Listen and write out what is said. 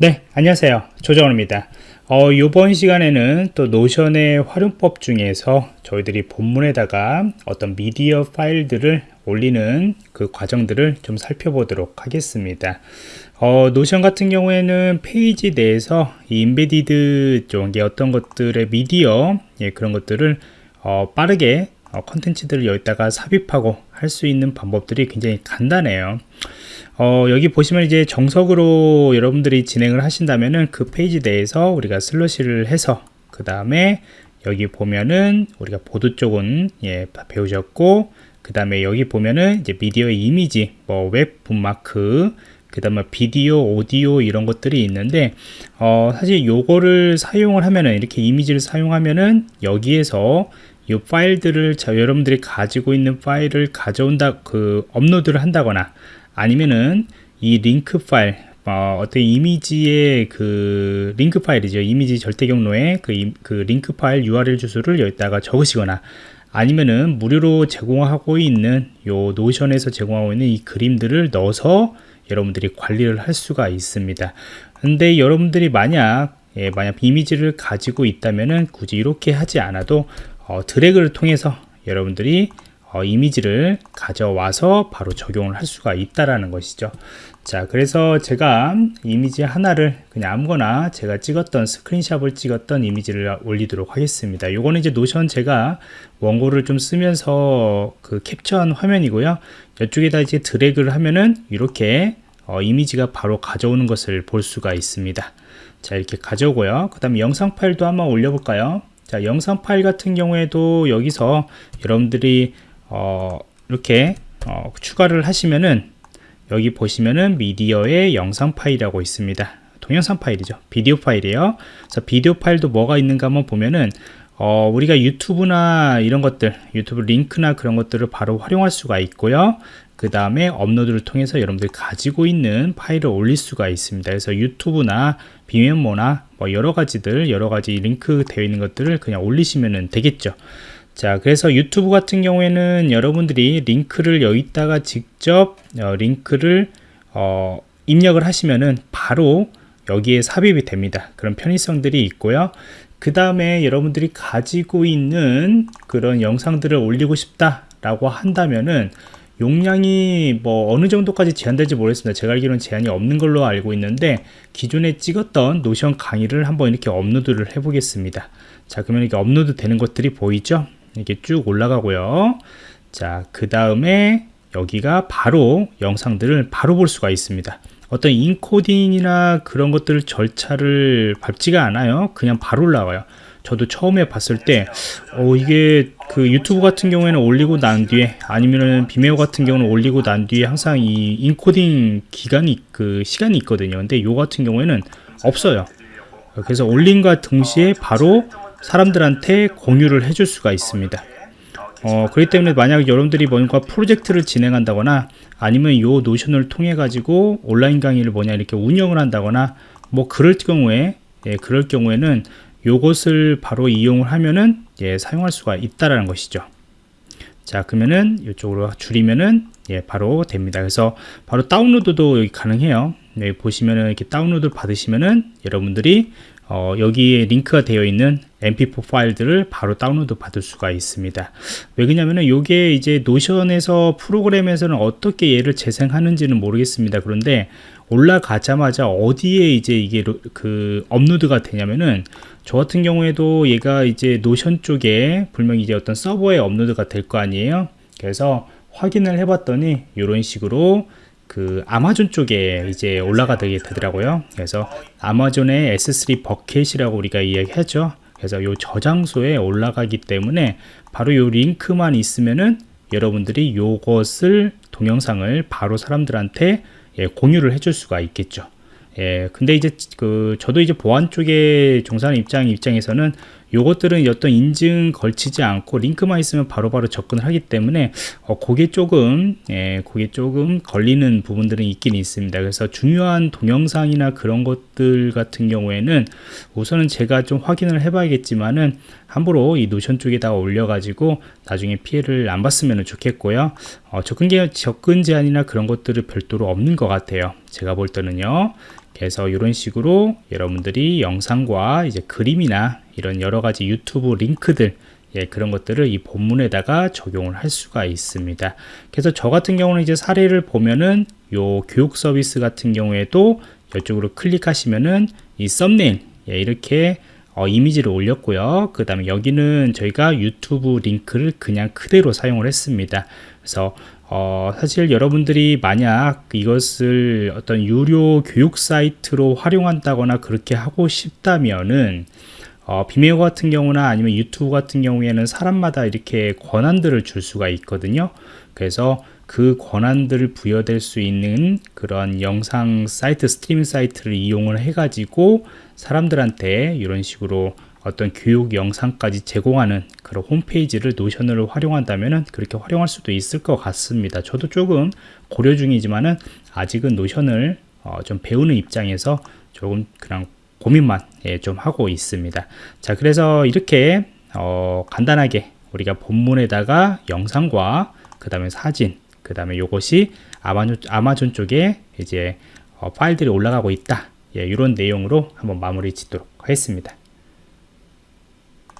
네 안녕하세요. 조정원입니다. 어, 이번 시간에는 또 Notion의 활용법 중에서 저희들이 본문에다가 어떤 미디어 파일들을 올리는 그 과정들을 좀 살펴보도록 하겠습니다. 어, Notion 같은 경우에는 페이지 내에서 이 embedded 쪽에 어떤 것들의 미디어 예, 그런 것들을 어, 빠르게 어, 컨텐츠들을 여기다가 삽입하고 할 수 있는 방법들이 굉장히 간단해요. 어, 여기 보시면 이제 정석으로 여러분들이 진행을 하신다면은 그 페이지 내에서 우리가 slash를 해서 그 다음에 여기 보면은 우리가 보드 쪽은 예 배우셨고 그 다음에 여기 보면은 이제 미디어 이미지 뭐 web bookmark 그 다음에 비디오 오디오 이런 것들이 있는데 어, 사실 요거를 사용을 하면은 이렇게 이미지를 사용하면은 여기에서 이 파일들을 자, 여러분들이 가지고 있는 파일을 가져온다 그 업로드를 한다거나 아니면은 이 링크 파일 어, 떤 이미지의 그 링크 파일이죠. 이미지 절대 경로에 그, 그 링크 파일 URL 주소를 여기다가 적으시거나 아니면은 무료로 제공하고 있는 요 노션에서 제공하고 있는 이 그림들을 넣어서 여러분들이 관리를 할 수가 있습니다. 근데 여러분들이 만약 예, 만약 이미지를 가지고 있다면은 굳이 이렇게 하지 않아도 어, 드래그를 통해서 여러분들이 어, 이미지를 가져와서 바로 적용을 할 수가 있다라는 것이죠. 자 그래서 제가 이미지 하나를 그냥 아무거나 제가 찍었던 스크린샵을 찍었던 이미지를 올리도록 하겠습니다. 요거는 이제 노션 제가 원고를 좀 쓰면서 그 캡처한 화면이고요. 이쪽에다 이제 드래그를 하면은 이렇게 어, 이미지가 바로 가져오는 것을 볼 수가 있습니다. 자 이렇게 가져오고요. 그 다음에 영상 파일도 한번 올려볼까요 자 영상 파일 같은 경우에도 여기서 여러분들이 어, 이렇게 어, 추가를 하시면은 여기 보시면은 미디어의 영상 파일이라고 있습니다. 동영상 파일이죠. 비디오 파일이에요. 그래서 비디오 파일도 뭐가 있는가 한번 보면은 어, 우리가 유튜브나 이런 것들 유튜브 링크나 그런 것들을 바로 활용할 수가 있고요 그 다음에 업로드를 통해서 여러분들이 가지고 있는 파일을 올릴 수가 있습니다. 그래서 유튜브나 비메모나 뭐 여러 가지들 여러 가지 링크 되어 있는 것들을 그냥 올리시면 되겠죠. 자 그래서 유튜브 같은 경우에는 여러분들이 링크를 여기다가 직접 어, 링크를 어, 입력을 하시면은 바로 여기에 삽입이 됩니다. 그런 편의성들이 있고요. 그 다음에 여러분들이 가지고 있는 그런 영상들을 올리고 싶다 라고 한다면은 용량이 뭐 어느 정도까지 제한될지 모르겠습니다. 제가 알기로는 제한이 없는 걸로 알고 있는데 기존에 찍었던 노션 강의를 한번 이렇게 업로드를 해 보겠습니다. 자 그러면 이렇게 업로드 되는 것들이 보이죠? 이렇게 쭉 올라가고요. 자 그 다음에 여기가 바로 영상들을 바로 볼 수가 있습니다. 어떤 인코딩이나 그런 것들 절차를 밟지가 않아요. 그냥 바로 올라가요 저도 처음에 봤을 때 어, 이게 그 유튜브 같은 경우에는 올리고 난 뒤에 아니면은 비메오 같은 경우는 올리고 난 뒤에 항상 이 인코딩 기간이 그 시간이 있거든요. 근데 요 같은 경우에는 없어요. 그래서 올린과 동시에 바로 사람들한테 공유를 해줄 수가 있습니다. 어, 그렇기 때문에 만약 여러분들이 뭔가 프로젝트를 진행한다거나 아니면 요 노션을 통해 가지고 온라인 강의를 뭐냐 이렇게 운영을 한다거나 뭐 그럴 경우에 예, 그럴 경우에는 요것을 바로 이용을 하면은 예, 사용할 수가 있다라는 것이죠. 자 그러면은 이쪽으로 줄이면은 예, 바로 됩니다. 그래서 바로 다운로드도 여기 가능해요. 네, 보시면은 이렇게 다운로드 받으시면은 여러분들이 어, 여기에 링크가 되어 있는 mp4 파일들을 바로 다운로드 받을 수가 있습니다. 왜 그러냐면은 이게 이제 노션에서 프로그램에서는 어떻게 얘를 재생하는지는 모르겠습니다. 그런데 올라가자마자 어디에 이제 이게 그 업로드가 되냐면은 저 같은 경우에도 얘가 이제 노션 쪽에 분명히 이제 어떤 서버에 업로드가 될 거 아니에요. 그래서 확인을 해 봤더니 이런 식으로 그 아마존 쪽에 이제 올라가게 되더라고요. 그래서 아마존의 S3 버켓이라고 우리가 이야기하죠. 그래서 요 저장소에 올라가기 때문에 바로 요 링크만 있으면은 여러분들이 요것을 동영상을 바로 사람들한테 예, 공유를 해줄 수가 있겠죠. 예, 근데 이제 그 저도 이제 보안 쪽에 종사하는 입장 입장에서는 요것들은 어떤 인증 걸치지 않고 링크만 있으면 바로바로 바로 접근을 하기 때문에 어, 그게 조금 예, 그게 조금 걸리는 부분들은 있긴 있습니다. 그래서 중요한 동영상이나 그런 것들 같은 경우에는 우선은 제가 좀 확인을 해 봐야겠지만은 함부로 이 노션 쪽에다가 올려 가지고 나중에 피해를 안 봤으면 좋겠고요. 어, 접근, 접근 제한이나 그런 것들은 별도로 없는 것 같아요. 제가 볼 때는요 그래서 이런 식으로 여러분들이 영상과 이제 그림이나 이런 여러 가지 유튜브 링크들 예, 그런 것들을 이 본문에다가 적용을 할 수가 있습니다. 그래서 저 같은 경우는 이제 사례를 보면은 요 교육 서비스 같은 경우에도 이쪽으로 클릭하시면은 이 썸네일 예, 이렇게 어, 이미지를 올렸고요. 그 다음에 여기는 저희가 유튜브 링크를 그냥 그대로 사용을 했습니다. 그래서 어, 사실 여러분들이 만약 이것을 어떤 유료 교육 사이트로 활용한다거나 그렇게 하고 싶다면은 어, 비메오 같은 경우나 아니면 유튜브 같은 경우에는 사람마다 이렇게 권한들을 줄 수가 있거든요. 그래서 그 권한들을 부여될 수 있는 그런 영상 사이트, 스트리밍 사이트를 이용을 해 가지고 사람들한테 이런 식으로 어떤 교육 영상까지 제공하는 그런 홈페이지를 노션을 활용한다면 그렇게 활용할 수도 있을 것 같습니다. 저도 조금 고려 중이지만은 아직은 노션을 어, 좀 배우는 입장에서 조금 그냥 고민만 예, 좀 하고 있습니다. 자, 그래서 이렇게 어, 간단하게 우리가 본문에다가 영상과 그 다음에 사진, 그 다음에 이것이 아마존, 아마존 쪽에 이제 어, 파일들이 올라가고 있다. 예, 이런 내용으로 한번 마무리 짓도록 하겠습니다.